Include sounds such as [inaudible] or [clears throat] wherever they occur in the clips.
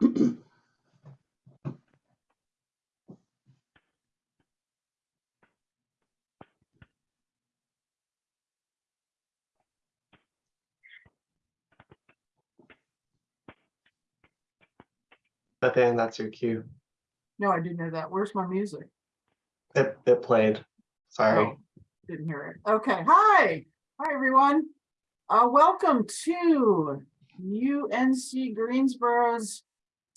[clears throat] Bethany, that's your cue No, I didn't know that. Where's my music? It it played. Sorry. Oh, Didn't hear it. Okay. Hi. Hi, everyone. Uh, welcome to UNC Greensboro's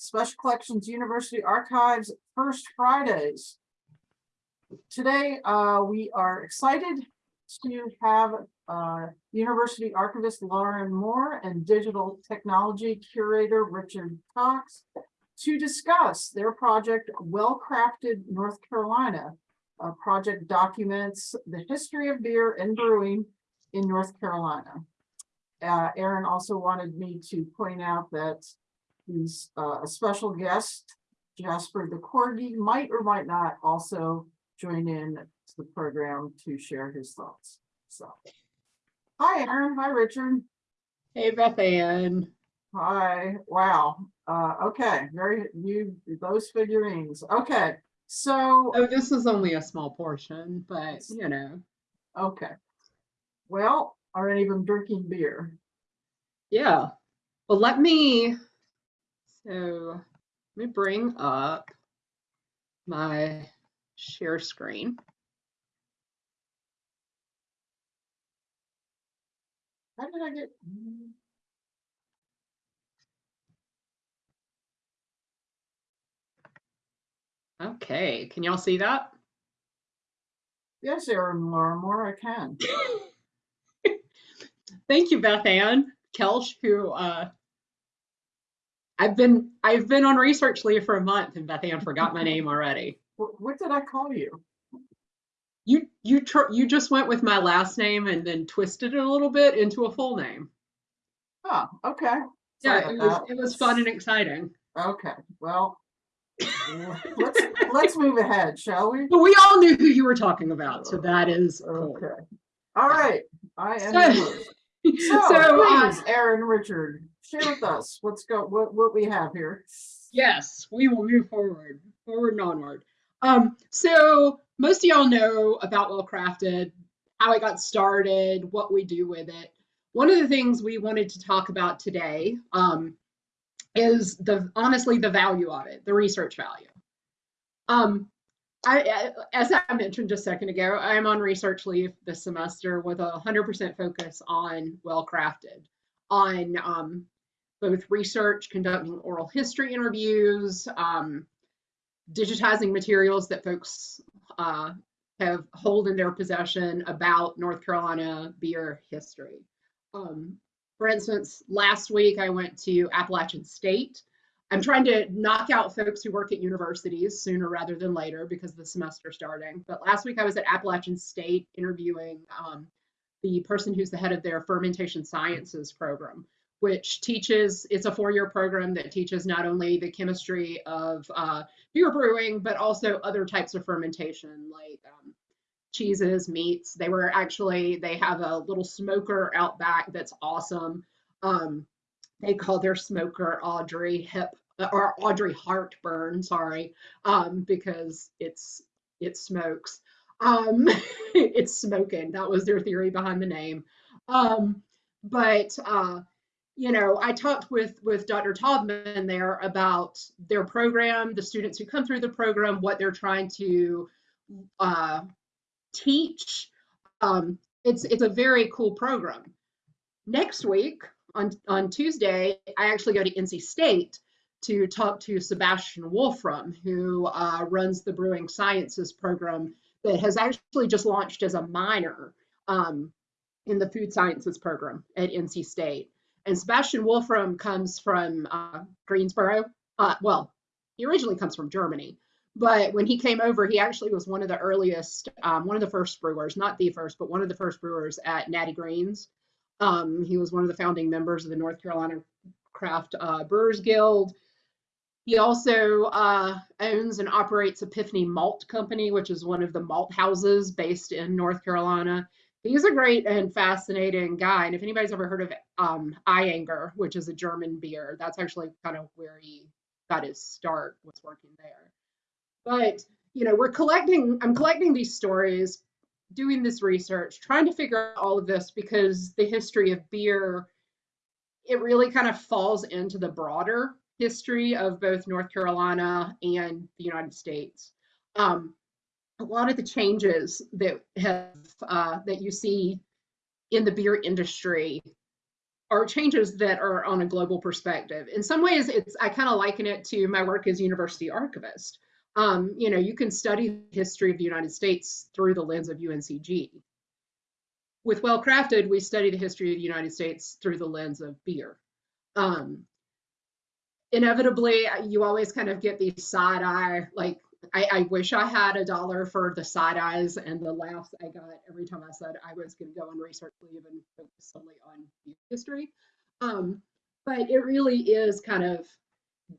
Special Collections University Archives First Fridays. Today, uh, we are excited to have, uh, University Archivist Lauren Moore and Digital Technology Curator Richard Cox to discuss their project Well Crafted North Carolina, uh, project documents the history of beer and brewing in North Carolina. Uh, Aaron also wanted me to point out that he's uh, a special guest, Jasper the Corgi, might or might not also join in to the program to share his thoughts. So, hi, Aaron. Hi, Richard. Hey, Beth Ann. Hi, wow. Uh, okay, very, you, those figurines. Okay, so. Oh, this is only a small portion, but you know, Okay. Well, are any of them drinking beer? yeah. Well, let me, so let me bring up my share screen. How did I get? mm, Okay, can y'all see that? Yes, Erin Lawrimore, I can. [laughs] Thank you, Beth Ann Kelch, who uh, I've been I've been on research leave for a month, and Beth Ann forgot my name already. What, did I call you? You you tr- you just went with my last name and then twisted it a little bit into a full name. Oh, okay. Yeah, it was it was fun and exciting. Okay, well. [laughs] Let's, let's move ahead, shall we? But we all knew who you were talking about, so that is cool. Okay. All right, I am. So-. [laughs] So, So, uh, Aaron, Richard, share with us what's go, what, what we have here. yes, we will move forward, forward and onward. Um, so most of y'all know about Well Crafted, how it got started, what we do with it. One of the things we wanted to talk about today um, is the honestly the value of it, the research value. Um, I, as I mentioned just a second ago, I'm on research leave this semester with a 100% focus on Well Crafted, on um, both research, conducting oral history interviews, um, digitizing materials that folks uh, have hold in their possession about North Carolina beer history. Um, for instance, last week I went to Appalachian State. I'm trying to knock out folks who work at universities sooner rather than later because the semester's starting. But last week I was at Appalachian State interviewing um, the person who's the head of their fermentation sciences program which teaches it's a four-year program that teaches not only the chemistry of uh, beer brewing but also other types of fermentation like um, cheeses meats. They were actually they have a little smoker out back that's awesome. Um, they call their smoker audrey hip or audrey heartburn sorry um, because it's it smokes. Um, [laughs] it's smoking. That was their theory behind the name. Um, but uh, you know, I talked with with Dr. Taubman there about their program, the students who come through the program, what they're trying to uh, teach. Um, it's it's a very cool program. Next week on on Tuesday, I actually go to NC State to talk to Sebastian Wolfram, who uh, runs the Brewing Sciences program that has actually just launched as a minor um, in the Food Sciences program at NC State. And Sebastian Wolfram comes from uh, Greensboro. Uh, well, he originally comes from Germany, but when he came over, he actually was one of the earliest, um, one of the first brewers, not the first, but one of the first brewers at Natty Greene's. Um, he was one of the founding members of the North Carolina Craft uh, Brewers Guild. He also uh, owns and operates Epiphany Malt Company, which is one of the malt houses based in North Carolina he's a great and fascinating guy. And if anybody's ever heard of um, Ayinger, which is a German beer, that's actually kind of where he got his start, was working there. But you know, we're collecting. I'm collecting these stories, doing this research, trying to figure out all of this because the history of beer, it really kind of falls into the broader history of both North Carolina and the United States. Um, a lot of the changes that have uh, that you see in the beer industry are changes that are on a global perspective. In some ways, it's I kind of liken it to my work as university archivist. Um, you know, you can study the history of the United States through the lens of UNCG. With Well Crafted, we study the history of the United States through the lens of beer. Um, inevitably, you always kind of get these side eye, like, I, I wish I had a dollar for the side eyes and the laughs I got every time I said I was going to go on research leave and focus solely on history. Um, but it really is kind of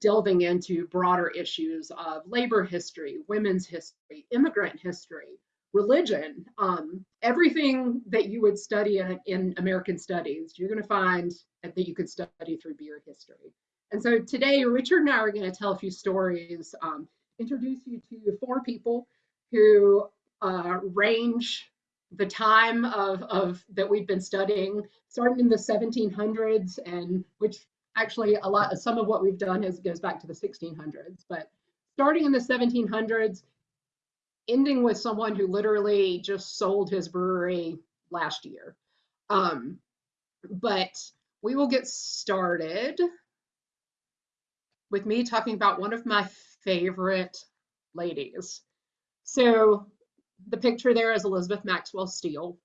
delving into broader issues of labor history, women's history, immigrant history, religion, um, everything that you would study in, in American studies, you're going to find that you could study through beer history. And so today, Richard and I are going to tell a few stories, um, introduce you to four people who uh, range the time of, of that we've been studying, starting in the 1700s, and which actually a lot, some of what we've done is goes back to the 1600s, but starting in the 1700s, ending with someone who literally just sold his brewery last year. Um, but we will get started with me talking about one of my favorite ladies. So the picture there is Elizabeth Maxwell Steele.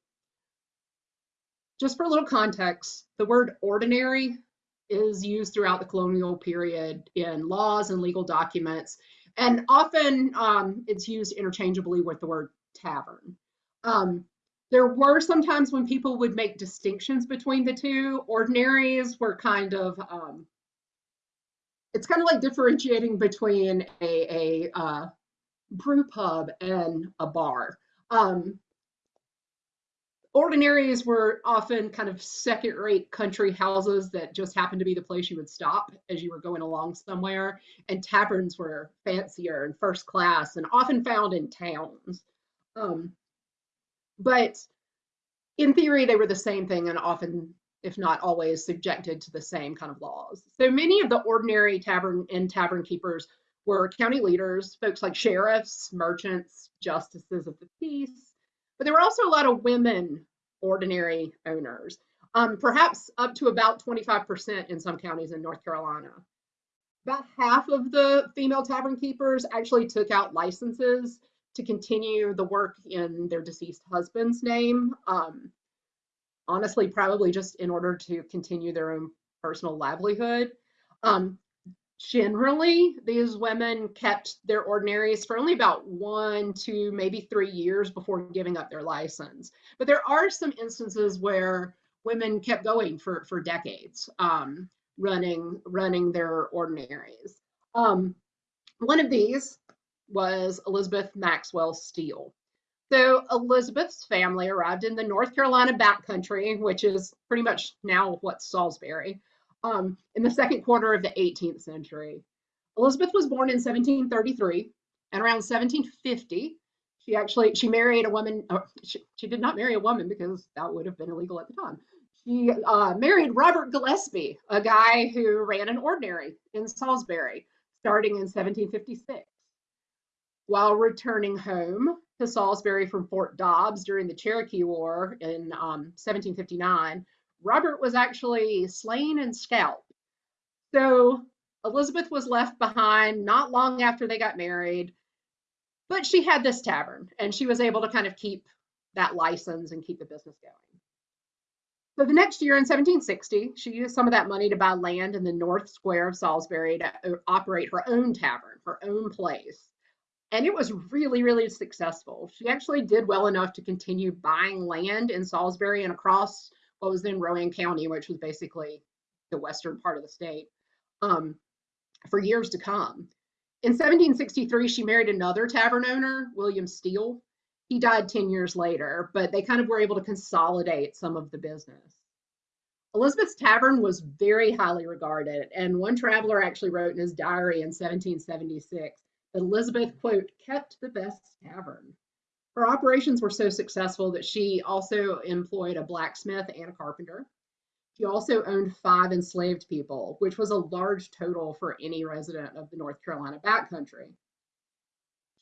Just for a little context, the word ordinary is used throughout the colonial period in laws and legal documents, and often um, it's used interchangeably with the word tavern. Um, there were sometimes when people would make distinctions between the two. Ordinaries were kind of, um, it's kind of like differentiating between a, a uh, brew pub and a bar. Um, ordinaries were often kind of second rate country houses that just happened to be the place you would stop as you were going along somewhere. And taverns were fancier and first class and often found in towns. Um, but in theory, they were the same thing and often, if not always, subjected to the same kind of laws. So many of the ordinary tavern and tavern keepers were county leaders, folks like sheriffs, merchants, justices of the peace, but there were also a lot of women ordinary owners, um, perhaps up to about 25% in some counties in North Carolina. About half of the female tavern keepers actually took out licenses to continue the work in their deceased husband's name. Um, honestly, probably just in order to continue their own personal livelihood. Um, generally, these women kept their ordinaries for only about one to maybe three years before giving up their license. But there are some instances where women kept going for, for decades, um, running, running their ordinaries. Um, one of these was Elizabeth Maxwell Steele. So Elizabeth's family arrived in the North Carolina backcountry, which is pretty much now what's Salisbury, um, in the second quarter of the 18th century. Elizabeth was born in 1733, and around 1750, she actually she married a woman. Uh, she, she, did not marry a woman because that would have been illegal at the time. She uh, married Robert Gillespie, a guy who ran an ordinary in Salisbury, starting in 1756. While returning home to Salisbury from Fort Dobbs during the Cherokee War in um, 1759, Robert was actually slain and scalped. So Elizabeth was left behind not long after they got married, but she had this tavern and she was able to kind of keep that license and keep the business going. So the next year in 1760, she used some of that money to buy land in the North Square of Salisbury to uh, operate her own tavern, her own place. And it was really, really successful. She actually did well enough to continue buying land in Salisbury and across what was then Rowan County, which was basically the western part of the state, um, for years to come. In 1763, she married another tavern owner, William Steele. He died 10 years later, but they kind of were able to consolidate some of the business. Elizabeth's tavern was very highly regarded, and one traveler actually wrote in his diary in 1776 that Elizabeth, quote, kept the best tavern. Her operations were so successful that she also employed a blacksmith and a carpenter. She also owned five enslaved people, which was a large total for any resident of the North Carolina backcountry.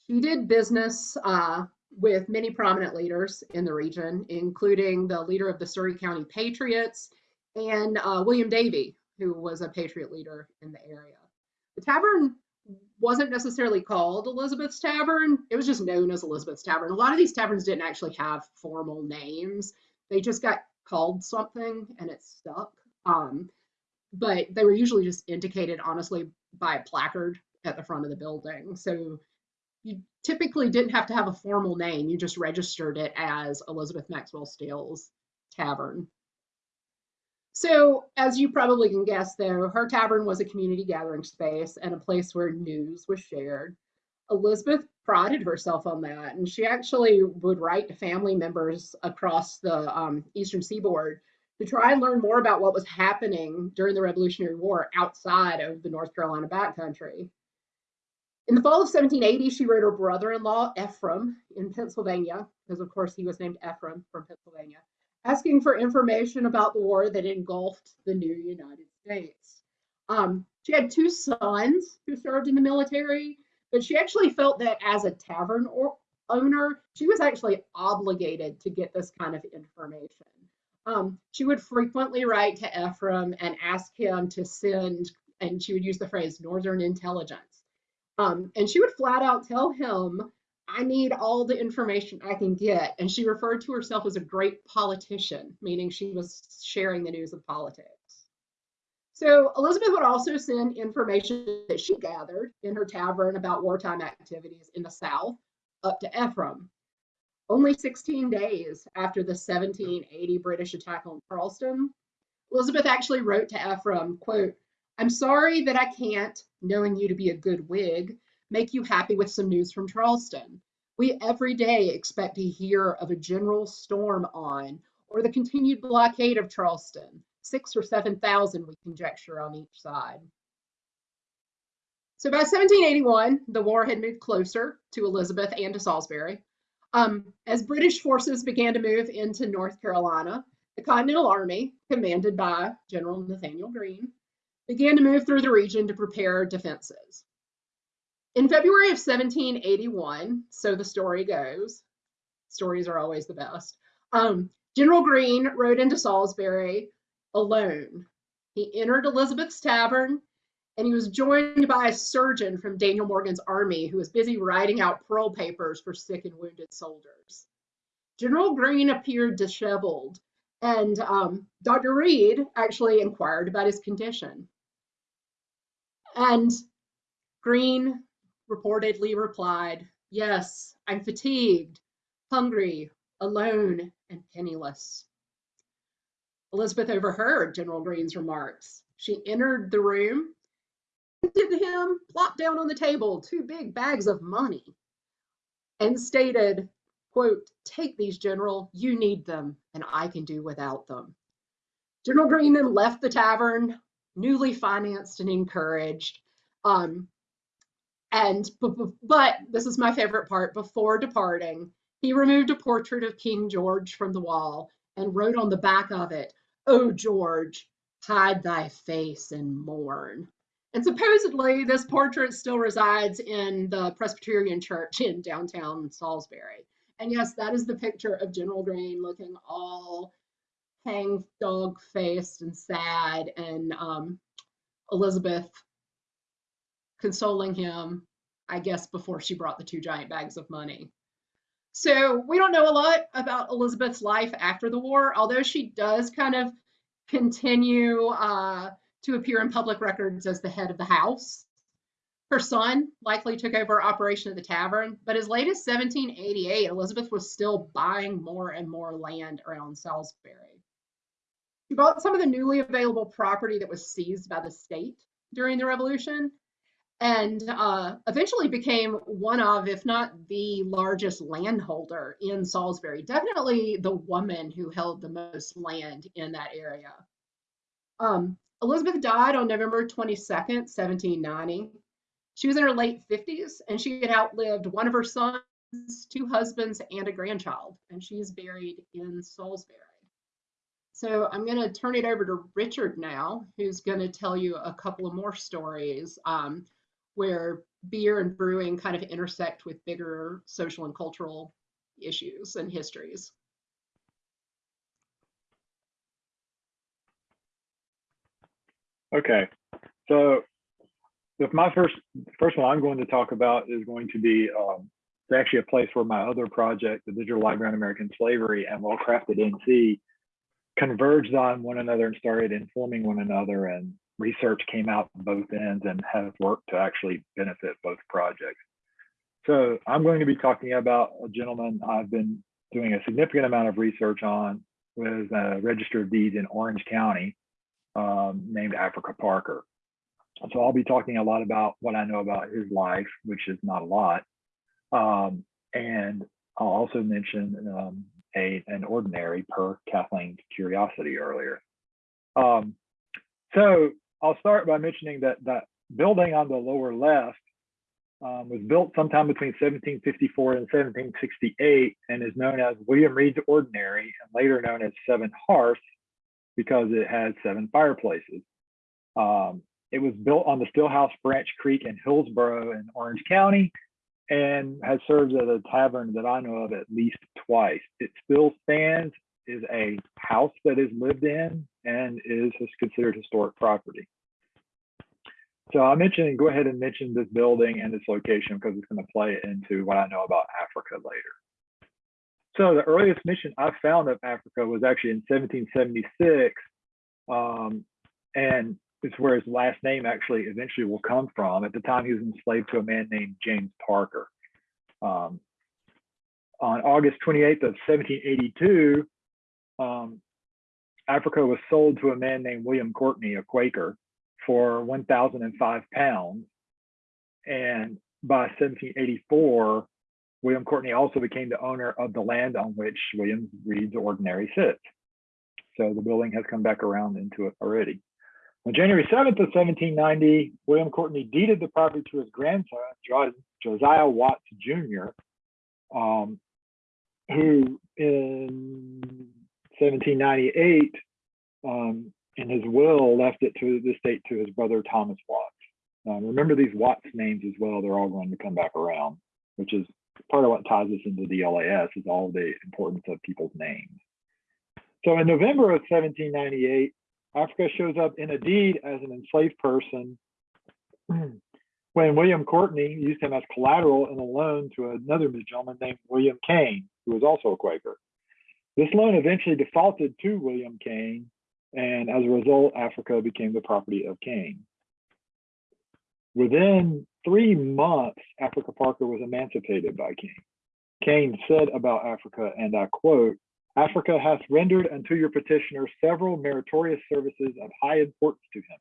She did business uh, with many prominent leaders in the region, including the leader of the Surry County Patriots and uh, William Davie, who was a Patriot leader in the area. The tavern wasn't necessarily called Elizabeth's Tavern, it was just known as Elizabeth's Tavern. A lot of these taverns didn't actually have formal names, they just got called something and it stuck. Um, but they were usually just indicated honestly by a placard at the front of the building. So you typically didn't have to have a formal name, you just registered it as Elizabeth Maxwell Steele's Tavern. So, as you probably can guess, though, her tavern was a community gathering space and a place where news was shared. Elizabeth prided herself on that, and she actually would write to family members across the um, eastern seaboard to try and learn more about what was happening during the Revolutionary War outside of the North Carolina backcountry. In the fall of 1780, she wrote her brother-in-law Ephraim in Pennsylvania, because of course he was named Ephraim from Pennsylvania, asking for information about the war that engulfed the new United States. Um, she had two sons who served in the military, but she actually felt that as a tavern or owner, she was actually obligated to get this kind of information. Um, she would frequently write to Ephraim and ask him to send, and she would use the phrase Northern intelligence. Um, and she would flat out tell him I need all the information I can get. And she referred to herself as a great politician, meaning she was sharing the news of politics. So Elizabeth would also send information that she gathered in her tavern about wartime activities in the South up to Ephraim. Only 16 days after the 1780 British attack on Charleston, Elizabeth actually wrote to Ephraim, quote, I'm sorry that I can't, knowing you to be a good Whig, make you happy with some news from Charleston. We every day expect to hear of a general storm on or the continued blockade of Charleston, six or 7,000 we conjecture on each side. So by 1781, the war had moved closer to Elizabeth and to Salisbury. Um, as British forces began to move into North Carolina, the Continental Army, commanded by General Nathaniel Greene, began to move through the region to prepare defenses. In February of 1781, so the story goes, stories are always the best. Um, General Greene rode into Salisbury alone. He entered Elizabeth's Tavern and he was joined by a surgeon from Daniel Morgan's army who was busy writing out parole papers for sick and wounded soldiers. General Greene appeared disheveled, and um, Dr. Reed actually inquired about his condition. And Greene reportedly replied, Yes, I'm fatigued, hungry, alone, and penniless. Elizabeth overheard General Greene's remarks. She entered the room, handed him, plopped down on the table, two big bags of money, and stated, quote, take these, General, you need them, and I can do without them. General Greene then left the tavern, newly financed and encouraged. Um, and but this is my favorite part. Before departing, he removed a portrait of King George from the wall and wrote on the back of it, "Oh George, hide thy face and mourn." And supposedly, this portrait still resides in the Presbyterian Church in downtown Salisbury. And yes, that is the picture of General Greene looking all hang dog faced and sad, and um, Elizabeth consoling him, I guess, before she brought the two giant bags of money. So we don't know a lot about Elizabeth's life after the war, although she does kind of continue uh, to appear in public records as the head of the house. Her son likely took over operation of the tavern, but as late as 1788, Elizabeth was still buying more and more land around Salisbury. She bought some of the newly available property that was seized by the state during the Revolution and uh, eventually became one of, if not the largest landholder in Salisbury. Definitely the woman who held the most land in that area. Um, Elizabeth died on November 22nd, 1790. She was in her late 50s and she had outlived one of her sons, two husbands, and a grandchild, and she is buried in Salisbury. So I'm going to turn it over to Richard now, who's going to tell you a couple of more stories um, where beer and brewing kind of intersect with bigger social and cultural issues and histories. Okay, so if my first first one I'm going to talk about is going to be um, it's actually a place where my other project, the Digital Library on American Slavery and Well Crafted NC, converged on one another and started informing one another, and research came out both ends and has worked to actually benefit both projects. So I'm going to be talking about a gentleman I've been doing a significant amount of research on with a Register of Deeds in Orange County um, named Africa Parker. So I'll be talking a lot about what I know about his life, which is not a lot. Um, and I'll also mention um, a, an ordinary per Kathleen's curiosity earlier. Um, so I'll start by mentioning that that building on the lower left um, was built sometime between 1754 and 1768 and is known as William Reed's Ordinary and later known as Seven Hearths because it has seven fireplaces. Um, it was built on the Stillhouse Branch Creek in Hillsborough in Orange County and has served as a tavern that I know of at least twice. It still stands, is a house that is lived in, and is considered historic property. So I mentioned, go ahead and mention this building and its location because it's going to play into what I know about Africa later. So the earliest mission I found of Africa was actually in 1776, um, and it's where his last name actually eventually will come from. At the time, he was enslaved to a man named James Parker. Um, on August 28th of 1782, um, Africa was sold to a man named William Courtney, a Quaker, for 1,005 pounds. And by 1784, William Courtney also became the owner of the land on which William Reed's Ordinary sits. So the building has come back around into it already. On January 7th of 1790, William Courtney deeded the property to his grandson, Josiah Watts Jr., um, who in 1798, um, in his will, left it to the state to his brother Thomas Watts. Um, remember these Watts names as well, they're all going to come back around, which is part of what ties us into the LAS is all the importance of people's names. So in November of 1798, Africa shows up in a deed as an enslaved person [clears throat] when William Courtney used him as collateral in a loan to another gentleman named William Kane, who was also a Quaker. This loan eventually defaulted to William Kane, and as a result, Africa became the property of Kane. Within three months, Africa Parker was emancipated by Kane. Kane said about Africa, and I quote, Africa hath rendered unto your petitioner several meritorious services of high importance to him.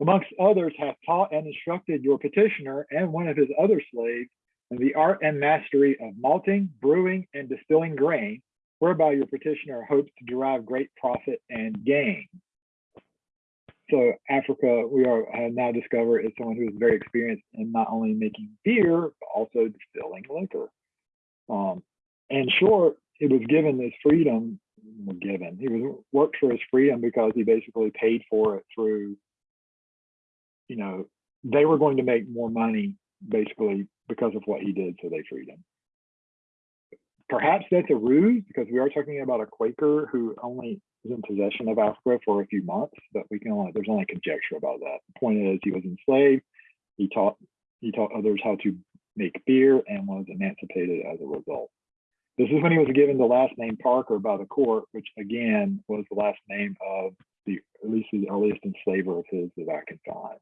Amongst others, hath taught and instructed your petitioner and one of his other slaves in the art and mastery of malting, brewing, and distilling grain, whereby your petitioner hopes to derive great profit and gain. So Africa, we are now discovered is someone who is very experienced in not only making beer, but also distilling liquor. Um, in short, it was given this freedom, given, he was worked for his freedom because he basically paid for it through, you know, they were going to make more money basically because of what he did, so they freed him. Perhaps that's a ruse because we are talking about a Quaker who only was in possession of Africa for a few months, but we can only, there's only conjecture about that. The point is he was enslaved, he taught, he taught others how to make beer and was emancipated as a result. This is when he was given the last name Parker by the court, which again was the last name of the at least the earliest enslaver of his that I can find.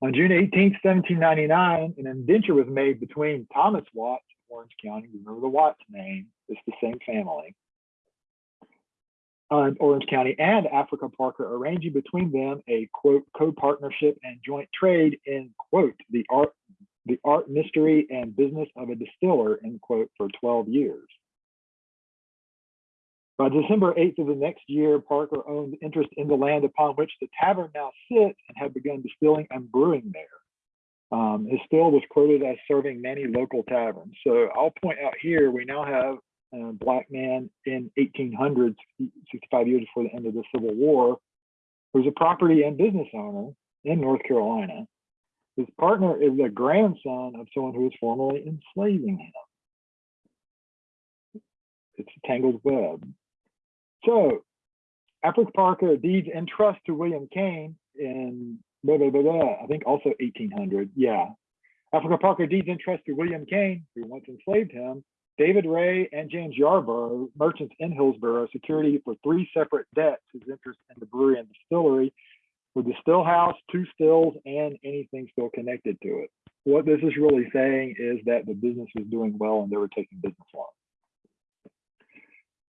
On June 18, 1799, an indenture was made between Thomas Watts Orange County, remember the Watts name, it's the same family, uh, Orange County and Africa Parker, arranging between them a quote co-partnership and joint trade in quote the art the art, mystery, and business of a distiller, end quote, for 12 years. By December 8th of the next year, Parker owned interest in the land upon which the tavern now sits and had begun distilling and brewing there. Um, his still was quoted as serving many local taverns. So I'll point out here, we now have a black man in 1800s, 65 years before the end of the Civil War, who was a property and business owner in North Carolina. His partner is the grandson of someone who was formerly enslaving him. It's a tangled web. So, Africa Parker deeds in trust to William Kane in blah, blah, blah, blah, I think also 1800. Yeah. Africa Parker deeds in trust to William Kane, who once enslaved him, David Ray and James Yarborough, merchants in Hillsborough, security for three separate debts, his interest in the brewery and distillery, with the still house, two stills, and anything still connected to it. What this is really saying is that the business was doing well and they were taking business loans.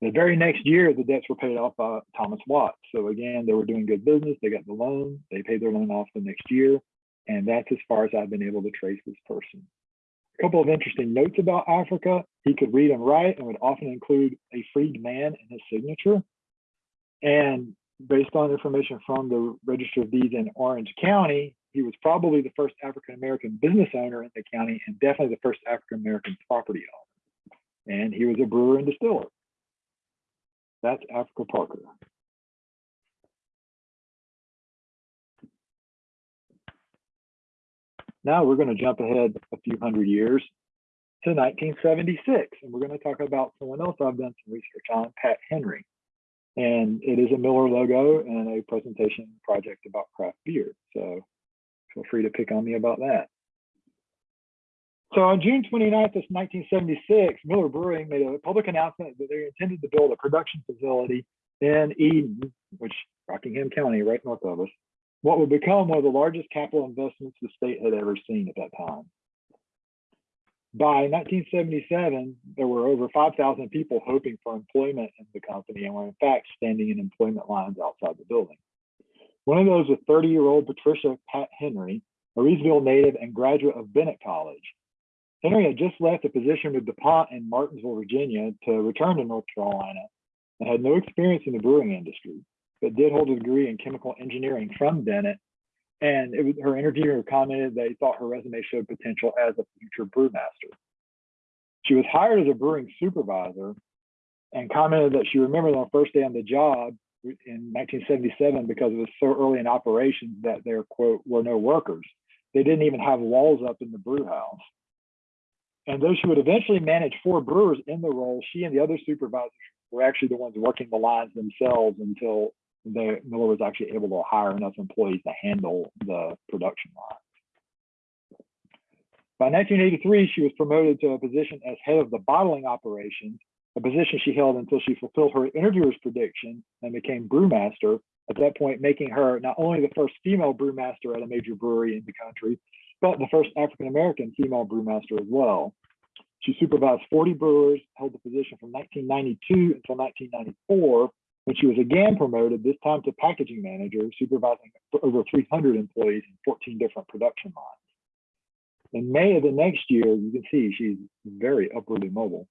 The very next year, the debts were paid off by Thomas Watts. So again, they were doing good business. They got the loan. They paid their loan off the next year. And that's as far as I've been able to trace this person. A couple of interesting notes about Africa. He could read and write and would often include a freed man in his signature. And based on information from the Register of Deeds in Orange County, he was probably the first African-American business owner in the county and definitely the first African-American property owner. And he was a brewer and distiller. That's Africa Parker. Now we're going to jump ahead a few hundred years to 1976, and we're going to talk about someone else I've done some research on, Pat Henry. And it is a Miller logo and a presentation project about craft beer. So feel free to pick on me about that. So on June 29th of 1976, Miller Brewing made a public announcement that they intended to build a production facility in Eden, which Rockingham County, right north of us, what would become one of the largest capital investments the state had ever seen at that time. By 1977, there were over 5,000 people hoping for employment in the company and were in fact standing in employment lines outside the building. One of those was 30-year-old Patricia Pat Henry, a Reidsville native and graduate of Bennett College. Henry had just left a position with DuPont in Martinsville, Virginia to return to North Carolina and had no experience in the brewing industry, but did hold a degree in chemical engineering from Bennett. And it was, her interviewer commented that he thought her resume showed potential as a future brewmaster. She was hired as a brewing supervisor and commented that she remembered on the first day on the job in 1977 because it was so early in operations that there, quote, were no workers. They didn't even have walls up in the brew house. And though she would eventually manage four brewers in the role, she and the other supervisors were actually the ones working the lines themselves until the Miller was actually able to hire enough employees to handle the production line. By 1983, she was promoted to a position as head of the bottling operations, a position she held until she fulfilled her interviewer's prediction and became brewmaster, at that point making her not only the first female brewmaster at a major brewery in the country, but the first African-American female brewmaster as well. She supervised 40 brewers, held the position from 1992 until 1994, when she was again promoted, this time to packaging manager, supervising over 300 employees in 14 different production lines. In May of the next year, you can see she's very upwardly mobile.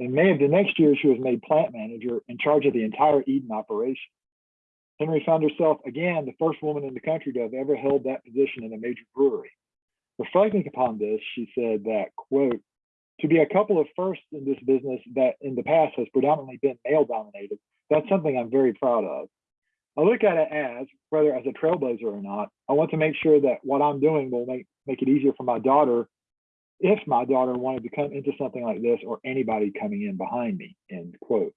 In May of the next year, she was made plant manager in charge of the entire Eden operation. Henry found herself again the first woman in the country to have ever held that position in a major brewery. Reflecting upon this, she said that, quote, to be a couple of firsts in this business that in the past has predominantly been male dominated, that's something I'm very proud of. I look at it as, whether as a trailblazer or not, I want to make sure that what I'm doing will make, make it easier for my daughter if my daughter wanted to come into something like this or anybody coming in behind me, end quote.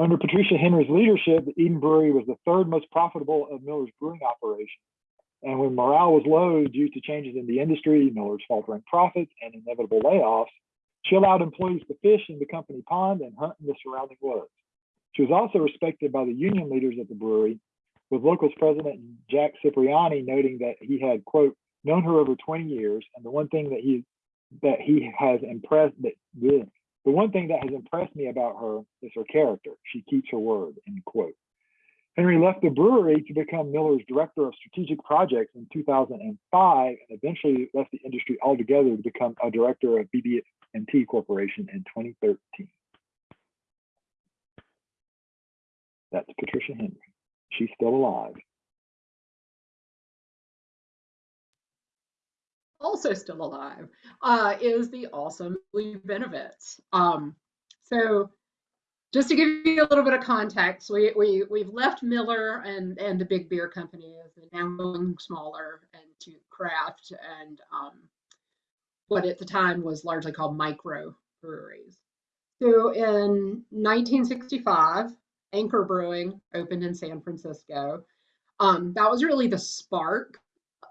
Under Patricia Henry's leadership, the Eden Brewery was the third most profitable of Miller's brewing operations. And when morale was low due to changes in the industry, Miller's faltering profits, and inevitable layoffs, she allowed employees to fish in the company pond and hunt in the surrounding woods. She was also respected by the union leaders at the brewery, with locals president Jack Cipriani noting that he had, quote, known her over 20 years, and the one thing that he that he has impressed that the one thing that has impressed me about her is her character. She keeps her word, end quote. Henry left the brewery to become Miller's director of strategic projects in 2005 and eventually left the industry altogether to become a director of BB&T Corporation in 2013. That's Patricia Henry. She's still alive. Also still alive uh, is the awesome Lee Bennewitz. Um, So just to give you a little bit of context, we, we, we've left Miller and, and the big beer companies and now going smaller and to craft and um, what at the time was largely called micro breweries. So in 1965, Anchor Brewing opened in San Francisco. Um, that was really the spark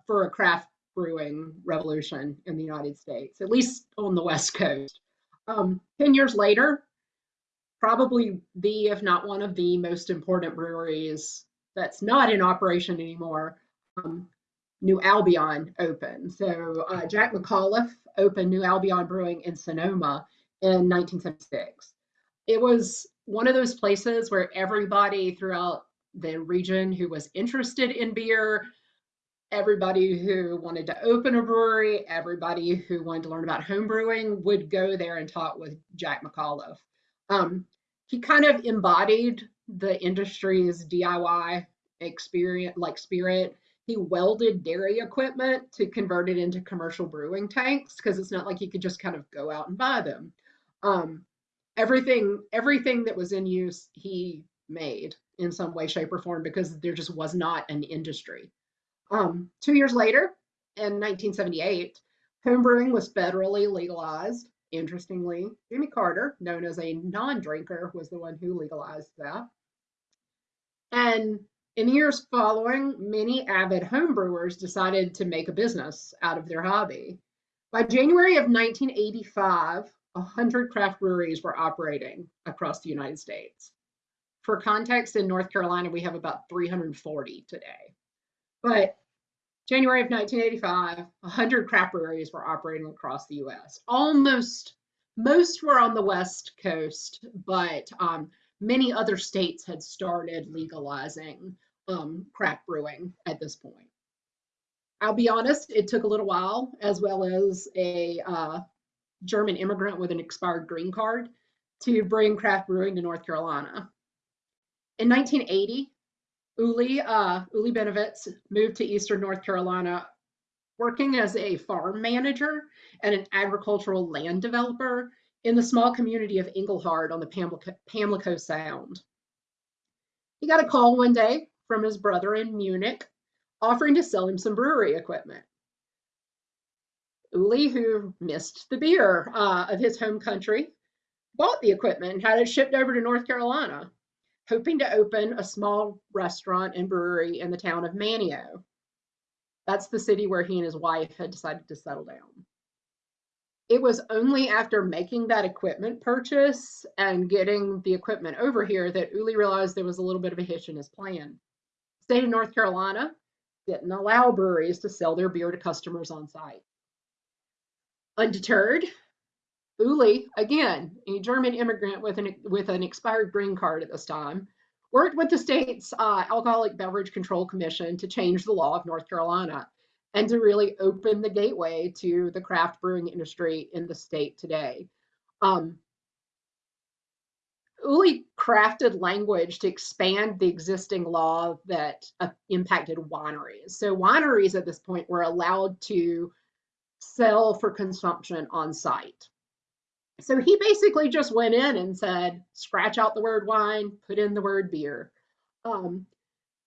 for a craft brewing revolution in the United States, at least on the West Coast. Um, 10 years later, probably the, if not one of the most important breweries that's not in operation anymore, um, New Albion opened. So uh, Jack McAuliffe opened New Albion Brewing in Sonoma in 1976. It was one of those places where everybody throughout the region who was interested in beer, everybody who wanted to open a brewery, everybody who wanted to learn about home brewing would go there and talk with Jack McAuliffe. Um, he kind of embodied the industry's DIY experience, like spirit. He welded dairy equipment to convert it into commercial brewing tanks because it's not like you could just kind of go out and buy them. Um, everything, everything that was in use, he made in some way, shape, or form because there just was not an industry. Um, two years later, in 1978, homebrewing was federally legalized. Interestingly, Jimmy Carter, known as a non-drinker, was the one who legalized that. And in the years following, many avid homebrewers decided to make a business out of their hobby. By January of 1985, 100 craft breweries were operating across the United States. For context, in North Carolina, we have about 340 today. But January of 1985, 100 craft breweries were operating across the US. Almost, most were on the West Coast, but um, many other states had started legalizing um, craft brewing at this point. I'll be honest, it took a little while, as well as a uh, German immigrant with an expired green card, to bring craft brewing to North Carolina. In 1980, Uli, uh, Uli Bennewitz moved to Eastern North Carolina working as a farm manager and an agricultural land developer in the small community of Engelhard on the Pamlico, Pamlico Sound. He got a call one day from his brother in Munich offering to sell him some brewery equipment. Uli, who missed the beer uh, of his home country, bought the equipment and had it shipped over to North Carolina hoping to open a small restaurant and brewery in the town of Manteo. That's the city where he and his wife had decided to settle down. It was only after making that equipment purchase and getting the equipment over here that Uli realized there was a little bit of a hitch in his plan. State of North Carolina didn't allow breweries to sell their beer to customers on site. Undeterred, Uli, again, a German immigrant with an, with an expired green card at this time, worked with the state's uh, Alcoholic Beverage Control Commission to change the law of North Carolina and to really open the gateway to the craft brewing industry in the state today. Um, Uli crafted language to expand the existing law that uh, impacted wineries. So wineries at this point were allowed to sell for consumption on site. So he basically just went in and said, scratch out the word wine, put in the word beer. Um,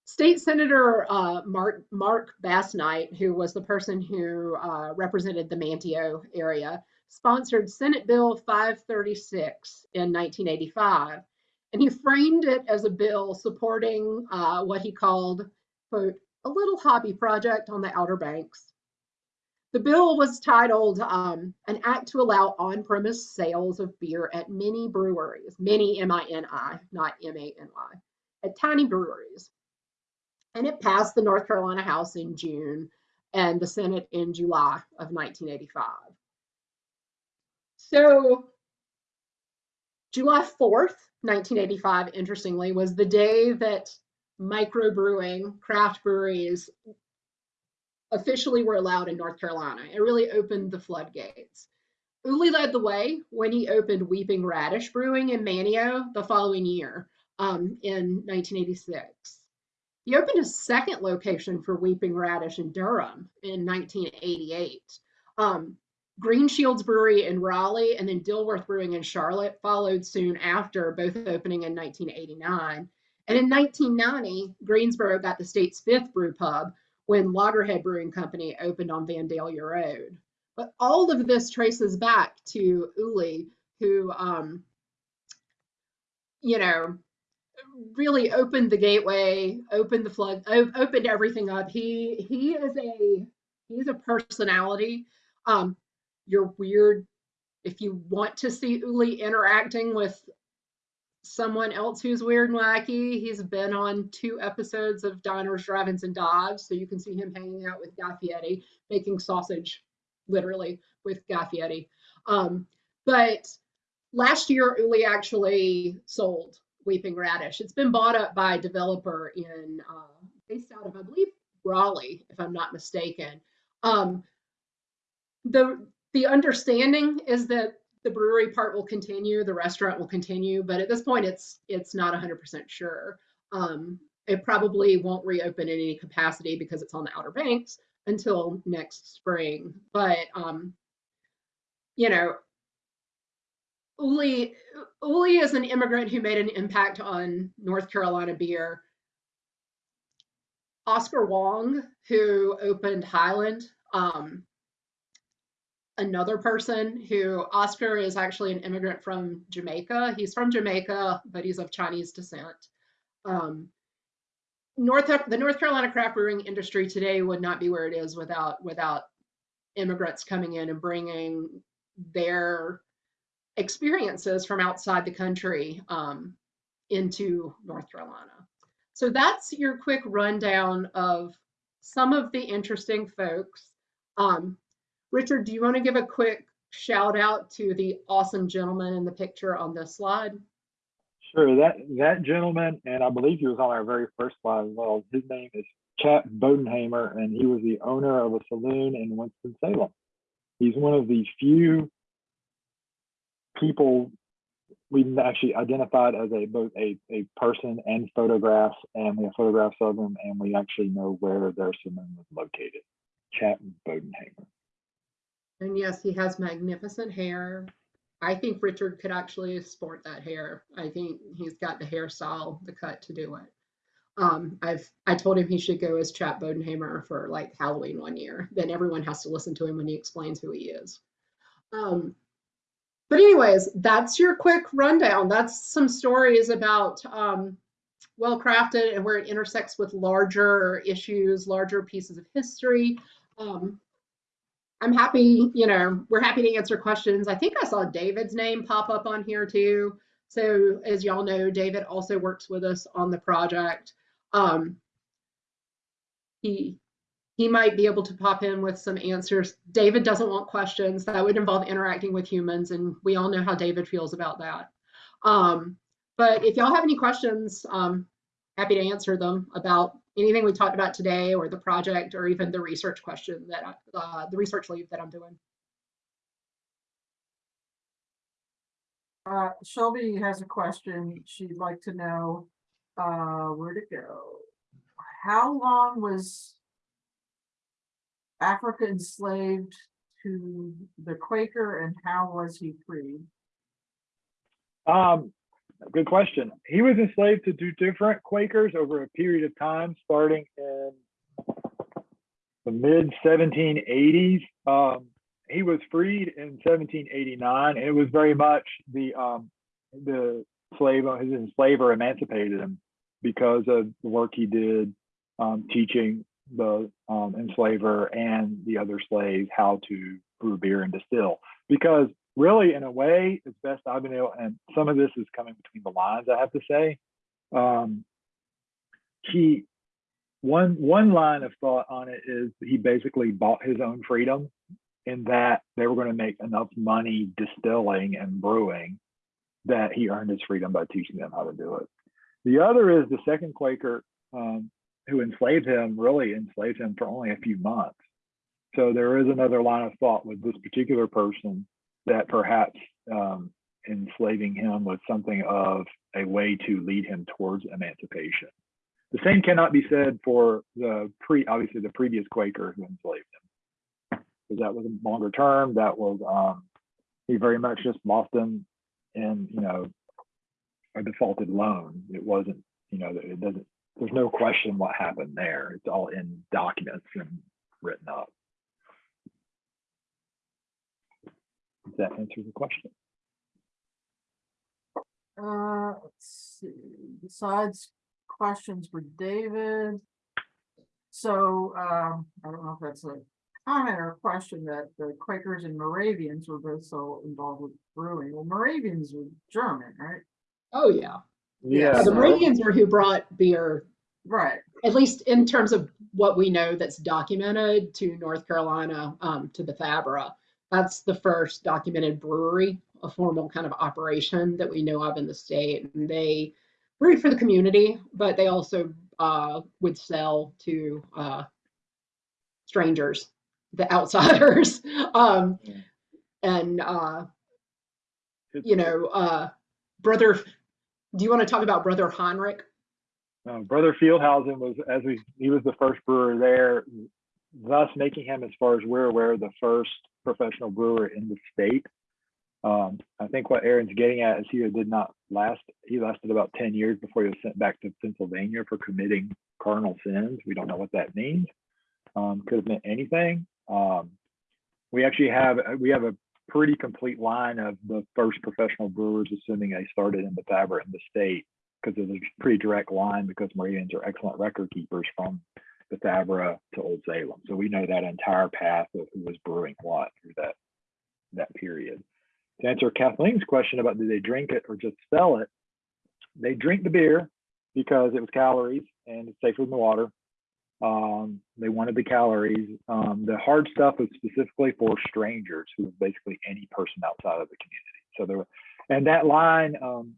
State Senator uh, Mark, Mark Basnight, who was the person who uh, represented the Manteo area, sponsored Senate Bill 536 in 1985. And he framed it as a bill supporting uh, what he called, quote, a little hobby project on the Outer Banks the bill was titled um, An Act to Allow On Premise Sales of Beer at Mini Breweries, mini M I N I, not M A N Y, at tiny breweries. And it passed the North Carolina House in June and the Senate in July of 1985. So, July 4th, 1985, interestingly, was the day that microbrewing, craft breweries officially were allowed in North Carolina. It really opened the floodgates. Uli led the way when he opened Weeping Radish Brewing in Manteo the following year um, in 1986. He opened a second location for Weeping Radish in Durham in 1988. Um, Greenshields Brewery in Raleigh and then Dilworth Brewing in Charlotte followed soon after, both opening in 1989. And in 1990, Greensboro got the state's fifth brew pub when Loggerhead Brewing Company opened on Vandalia Road. But all of this traces back to Uli, who, um, you know, really opened the gateway, opened the flood, opened everything up. He he is a he's a personality. Um, you're weird if you want to see Uli interacting with someone else who's weird and wacky. He's been on two episodes of Diners, Drive-ins, and Dives, so you can see him hanging out with Guy making sausage, literally, with Guy. Um, but last year, Uli actually sold Weeping Radish. It's been bought up by a developer in uh, based out of, I believe, Raleigh, if I'm not mistaken. Um, the the understanding is that the brewery part will continue, the restaurant will continue, but at this point, it's it's not 100% sure. Um, it probably won't reopen in any capacity because it's on the Outer Banks until next spring. But um, you know, Uli Uli is an immigrant who made an impact on North Carolina beer. Oscar Wong, who opened Highland, um, another person who Oscar is actually an immigrant from Jamaica. He's from Jamaica, but he's of Chinese descent. Um, North the North Carolina craft brewing industry today would not be where it is without without immigrants coming in and bringing their experiences from outside the country um, into North Carolina. So that's your quick rundown of some of the interesting folks. Um, Richard, do you want to give a quick shout out to the awesome gentleman in the picture on this slide? Sure, that that gentleman, and I believe he was on our very first slide as well. His name is Chap Bodenhamer, and he was the owner of a saloon in Winston Salem. He's one of the few people we've actually identified as a both a, a person and photographs, and we have photographs of him, and we actually know where their saloon was located. Chap Bodenhamer. And yes, he has magnificent hair. I think Richard could actually sport that hair. I think he's got the hairstyle, the cut to do it. Um, I've I told him he should go as Chap Bodenhamer for like Halloween one year. Then everyone has to listen to him when he explains who he is. Um, but anyways, that's your quick rundown. That's some stories about um, well crafted and where it intersects with larger issues, larger pieces of history. Um, I'm happy, you know, we're happy to answer questions. I think I saw David's name pop up on here too. So as y'all know, David also works with us on the project. Um, he he might be able to pop in with some answers. David doesn't want questions. That would involve interacting with humans, and we all know how David feels about that. Um, but if y'all have any questions, um, happy to answer them about anything we talked about today or the project or even the research question that uh, the research leave that I'm doing. Uh, Shelby has a question. She'd like to know, uh, where to go? How long was Africa enslaved to the Quaker and how was he freed? Um, good question. He was enslaved to two different Quakers over a period of time, starting in the mid 1780s. Um, he was freed in 1789, and it was very much the um, the slave his enslaver emancipated him because of the work he did um, teaching the um, enslaver and the other slaves how to brew beer and distill. Because really, in a way, as best I've been able, and some of this is coming between the lines, I have to say. Um, he one one line of thought on it is he basically bought his own freedom in that they were going to make enough money distilling and brewing that he earned his freedom by teaching them how to do it. The other is the second Quaker um, who enslaved him really enslaved him for only a few months. So there is another line of thought with this particular person that perhaps um, enslaving him was something of a way to lead him towards emancipation. The same cannot be said for the pre, obviously the previous Quaker who enslaved him. because that was a longer term. That was, um, he very much just lost them in, you know, a defaulted loan. It wasn't, you know, it doesn't, there's no question what happened there. It's all in documents and written up. Does that answer the question? Uh, let's see, besides questions for David. So, um, I don't know if that's a comment or a question that the Quakers and Moravians were both so involved with brewing. Well, Moravians were German, right? Oh, yeah. Yeah, The Moravians were who brought beer, Right, at least in terms of what we know that's documented to North Carolina, um, to Bethabara. That's the first documented brewery, a formal kind of operation that we know of in the state. And they brewed for the community, but they also uh, would sell to uh, strangers, the outsiders. [laughs] um, Yeah. and uh, you know, uh, brother, do you want to talk about brother Heinrich? Uh, Brother Feldhausen was, as we, he was the first brewer there, thus making him, as far as we're aware, the first professional brewer in the state. Um, I think what Erin's getting at is he did not last, he lasted about 10 years before he was sent back to Pennsylvania for committing cardinal sins. We don't know what that means. Um, could have meant anything. Um, we actually have, we have a pretty complete line of the first professional brewers, assuming they started in Bethabara in the state because there's a pretty direct line because Moravians are excellent record keepers from Bethabara to Old Salem. So we know that entire path of who was brewing what through that that period. To answer Kathleen's question about do they drink it or just sell it, they drink the beer because it was calories and it's safer than the water. Um, they wanted the calories. Um, the hard stuff was specifically for strangers who was basically any person outside of the community. So there, were, and that line, um,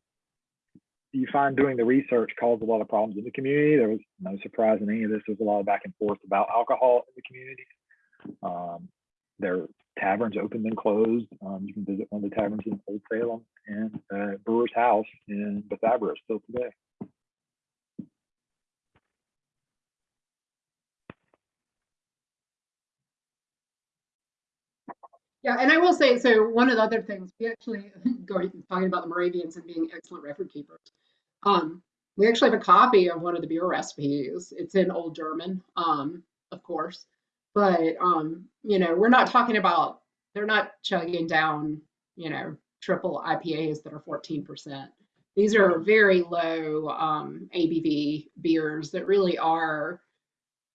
you find doing the research caused a lot of problems in the community. There was no surprise in any of this. There's a lot of back and forth about alcohol in the community. Um, their taverns opened and closed. Um, you can visit one of the taverns in Old Salem and uh, Brewer's House in Bethabara still today. Yeah, and I will say, so one of the other things, we actually, [laughs] going, talking about the Moravians and being excellent record keepers. Um, we actually have a copy of one of the beer recipes. It's in Old German, um, of course. But, um, you know, we're not talking about, they're not chugging down, you know, triple IPAs that are 14%. These are very low um, ABV beers that really are,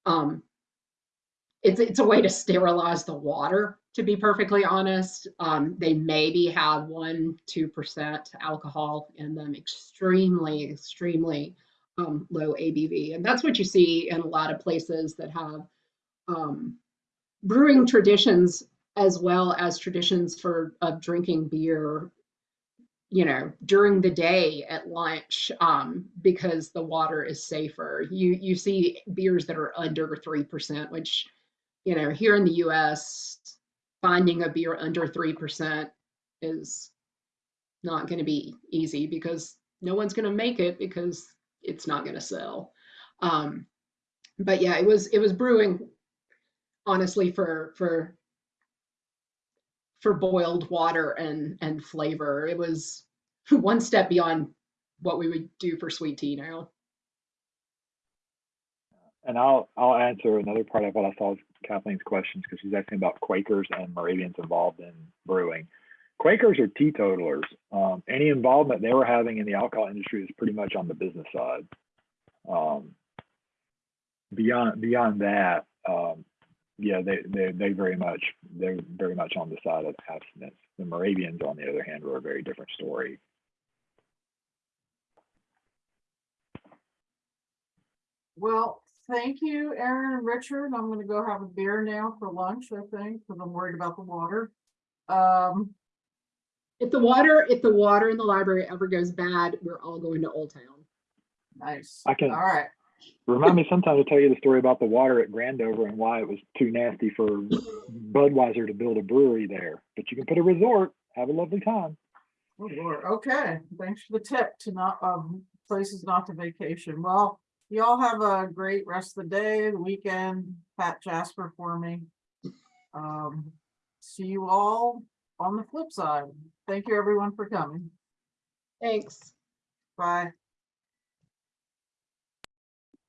um, it's, it's a way to sterilize the water to be perfectly honest. Um, they maybe have one, two percent alcohol in them, extremely, extremely um, low ABV, and that's what you see in a lot of places that have um, brewing traditions as well as traditions for of drinking beer. You know, during the day at lunch, um, because the water is safer. You you see beers that are under three percent, which you know here in the U.S finding a beer under 3% is not going to be easy because no one's going to make it because it's not going to sell. Um, but yeah, it was it was brewing honestly for for for boiled water and and flavor. It was [laughs] one step beyond what we would do for sweet tea now. And I'll I'll answer another part of what I saw Kathleen's questions because she's asking about Quakers and Moravians involved in brewing. Quakers are teetotalers. Um, any involvement they were having in the alcohol industry is pretty much on the business side. Um, beyond beyond that, um, yeah, they, they they very much they're very much on the side of abstinence. The Moravians, on the other hand, were a very different story. well, thank you, Erin and Richard. I'm gonna go have a beer now for lunch, I think, because I'm worried about the water. Um, If the water if the water in the library ever goes bad, we're all going to Old Town. nice. I can- All right, Remind me sometime to tell you the story about the water at Grandover and why it was too nasty for Budweiser to build a brewery there. But you can put a resort, have a lovely time. Oh, Lord. Okay, thanks for the tip to not, um, places not to vacation. Well, you all have a great rest of the day, the weekend. Pat Jasper for me. Um, see you all on the flip side. Thank you, everyone, for coming. Thanks. Bye.